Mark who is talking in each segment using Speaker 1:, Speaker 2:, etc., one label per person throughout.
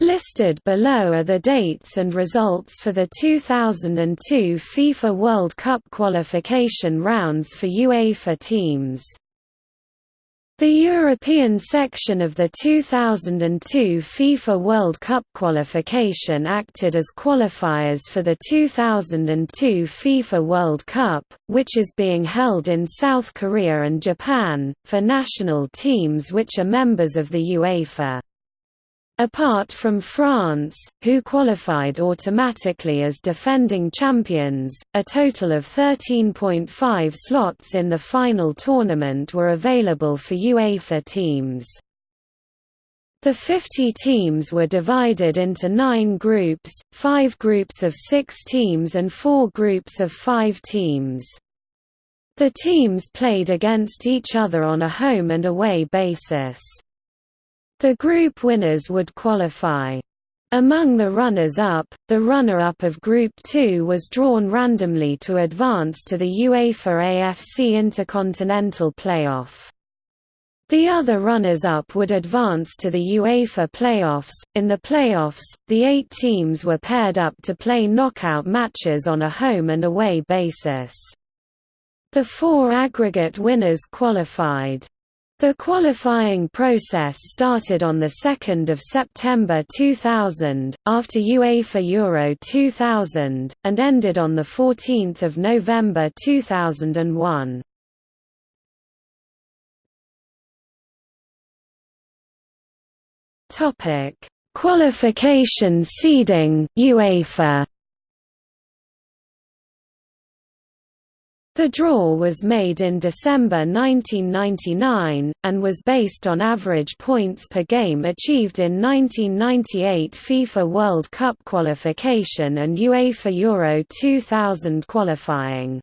Speaker 1: Listed below are the dates and results for the 2002 FIFA World Cup qualification rounds for UEFA teams. The European section of the 2002 FIFA World Cup qualification acted as qualifiers for the 2002 FIFA World Cup, which is being held in South Korea and Japan, for national teams which are members of the UEFA. Apart from France, who qualified automatically as defending champions, a total of 13.5 slots in the final tournament were available for UEFA teams. The 50 teams were divided into nine groups, five groups of six teams and four groups of five teams. The teams played against each other on a home and away basis. The group winners would qualify. Among the runners-up, the runner-up of Group 2 was drawn randomly to advance to the UEFA AFC Intercontinental Playoff. The other runners-up would advance to the UEFA playoffs. In the playoffs, the eight teams were paired up to play knockout matches on a home and away basis. The four aggregate winners qualified. The qualifying process started on 2 September 2000, after UEFA Euro 2000, and ended on 14 November 2001. Qualification seeding UEFA The draw was made in December 1999, and was based on average points per game achieved in 1998 FIFA World Cup qualification and UEFA Euro 2000 qualifying.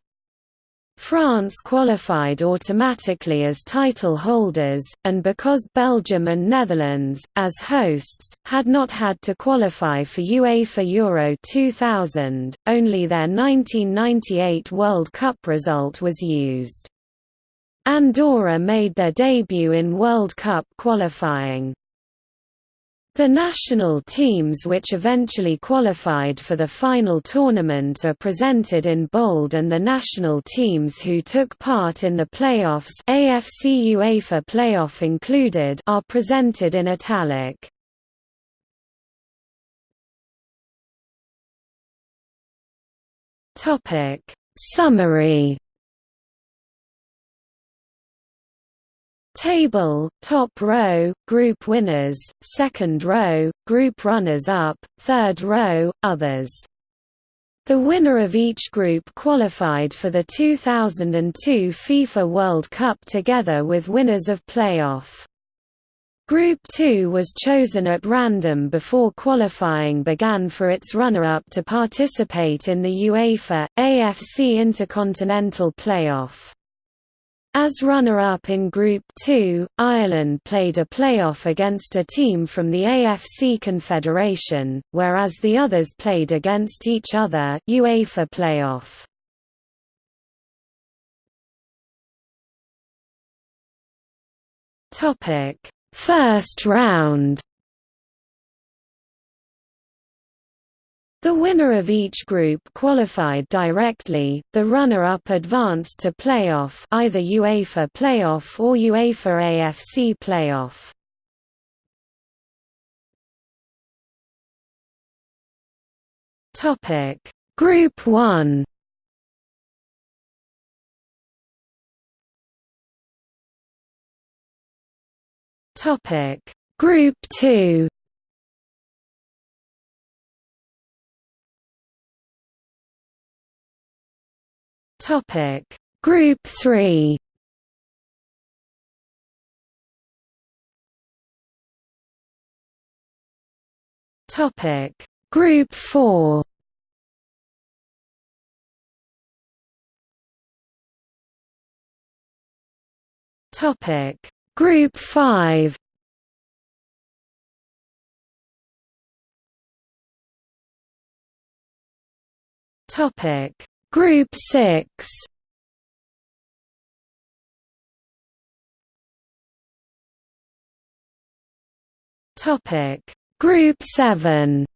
Speaker 1: France qualified automatically as title holders, and because Belgium and Netherlands, as hosts, had not had to qualify for UEFA Euro 2000, only their 1998 World Cup result was used. Andorra made their debut in World Cup qualifying. The national teams which eventually qualified for the final tournament are presented in bold and the national teams who took part in the playoffs AFC UEFA playoff included are presented in italic. Topic Summary Table, top row, group winners, second row, group runners-up, third row, others. The winner of each group qualified for the 2002 FIFA World Cup together with winners of playoff. Group 2 was chosen at random before qualifying began for its runner-up to participate in the UEFA, AFC Intercontinental Playoff. As runner-up in Group 2, Ireland played a playoff against a team from the AFC Confederation, whereas the others played against each other UEFA playoff. First round The winner of each group qualified directly, the runner-up advanced to playoff either UEFA playoff or UEFA AFC playoff. Topic: Group 1 Topic: Group 2 Topic. Group 3 Topic. Group 4 Topic. Group 5 Topic Group 6 Topic. Group 7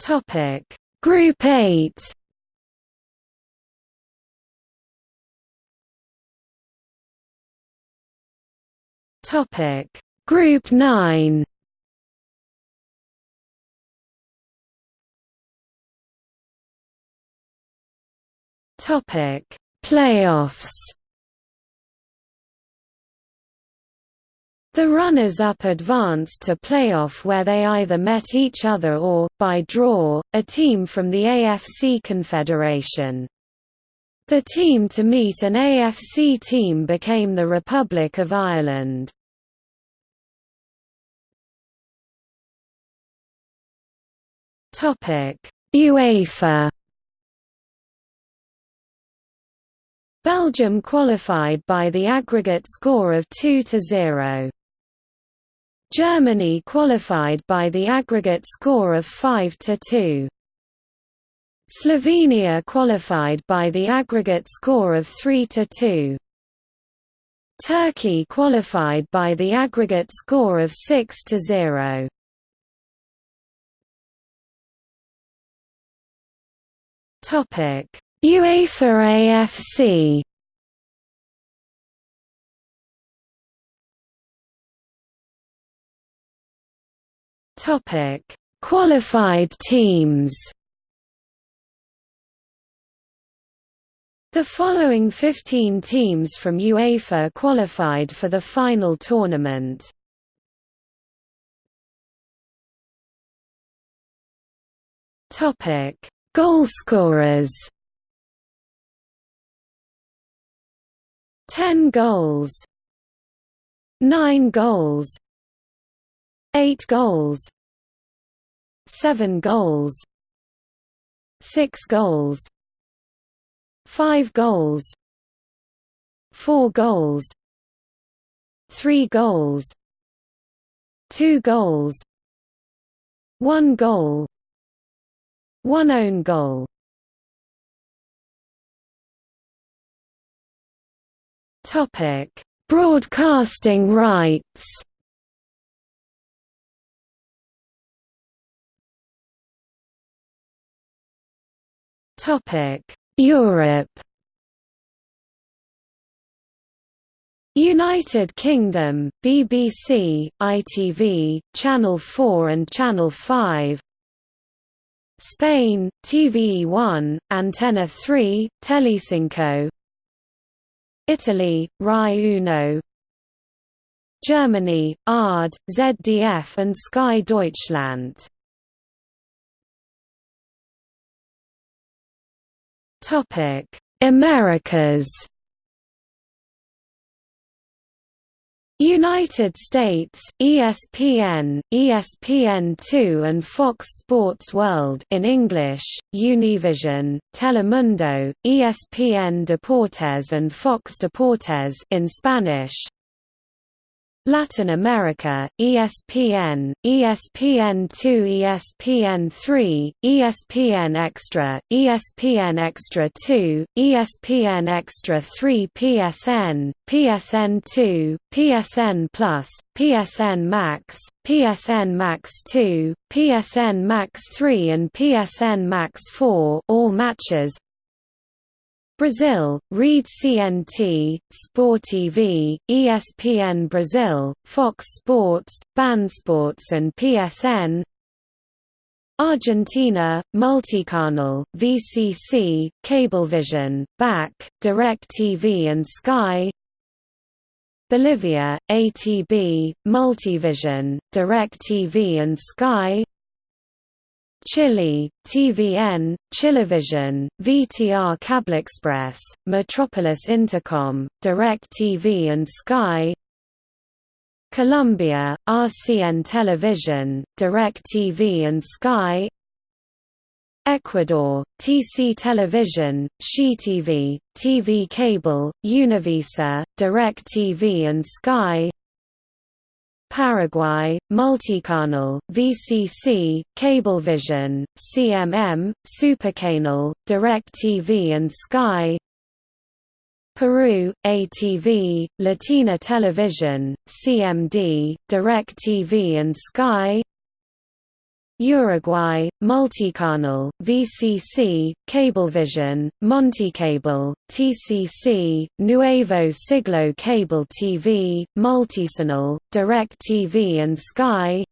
Speaker 1: Topic. Group 8 Topic. Group 9 Topic Playoffs The runners-up advanced to playoff where they either met each other or, by draw, a team from the AFC Confederation. The team to meet an AFC team became the Republic of Ireland. UEFA Belgium qualified by the aggregate score of 2 to 0. Germany qualified by the aggregate score of 5 to 2. Slovenia qualified by the aggregate score of 3 to 2. Turkey qualified by the aggregate score of 6 to 0. Topic: UEFA AFC Topic: Qualified teams. The following 15 teams from UEFA qualified for the final tournament. Topic: Goalscorers. 10 goals 9 goals 8 goals 7 goals 6 goals 5 goals 4 goals 3 goals 2 goals 1 goal 1 own goal Topic: Broadcasting rights. Topic: Europe. United Kingdom, BBC, ITV, Channel 4 and Channel 5 Spain, TVE1, Antena 3, Telecinco Italy, Rai Uno. Germany, ARD, ZDF and Sky Deutschland. Americas United States, ESPN, ESPN2 and Fox Sports World in English, Univision, Telemundo, ESPN Deportes and Fox Deportes in Spanish, Latin America, ESPN, ESPN2 ESPN3, ESPN Extra, ESPN Extra 2, ESPN Extra 3 PSN, PSN2, PSN Plus, PSN Max, PSN Max 2, PSN Max 3 and PSN Max 4 all matches Brazil, Rede CNT, Sport TV, ESPN Brazil, Fox Sports, Sports and PSN Argentina, Multicanal, VCC, Cablevision, BAC, DirecTV and Sky Bolivia, ATB, Multivision, DirecTV and Sky Chile, TVN, Chilevision, VTR Express, Metropolis Intercom, DirecTV and Sky. Colombia, RCN Television, Direct TV and Sky. Ecuador, TC Television, ShiTV, TV Cable, Univisa, DirecTV and Sky Paraguay, Multicanal, VCC, Cablevision, CMM, Supercanal, DirecTV and Sky. Peru, ATV, Latina Television, CMD, DirecTV and Sky Uruguay, Multicanal, VCC, Cablevision, Monticable, TCC, Nuevo Siglo Cable TV, Multicanal, TV and Sky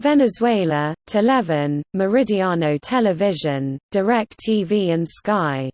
Speaker 1: Venezuela, Televen, Meridiano Television, DirecTV and Sky